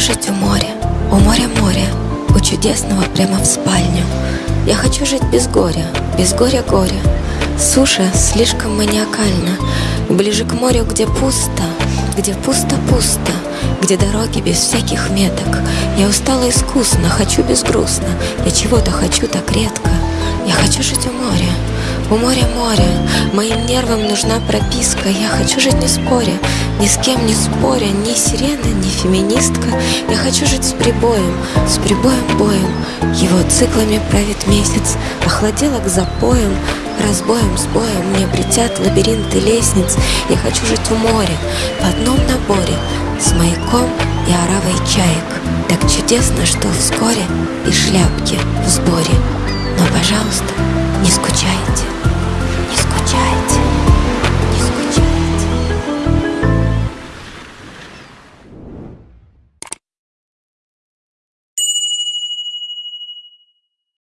жить у моря, у моря море, у чудесного прямо в спальню. Я хочу жить без горя, без горя горя. Суша слишком маниакальна, ближе к морю, где пусто, где пусто-пусто, где дороги без всяких меток. Я устала искусно, хочу безгрустно, я чего-то хочу так редко. Я хочу жить у моря, у моря море, моим нервам нужна прописка. Я хочу жить не споря, ни с кем не споря Ни сирена, ни феминистка. Я хочу жить с прибоем, с прибоем боем. Его циклами правит месяц Охладела к запоям, разбоем, с боем Мне притят лабиринты лестниц. Я хочу жить в море, в одном наборе С маяком и оравой чаек. Так чудесно, что вскоре И шляпки в сборе. Но, пожалуйста,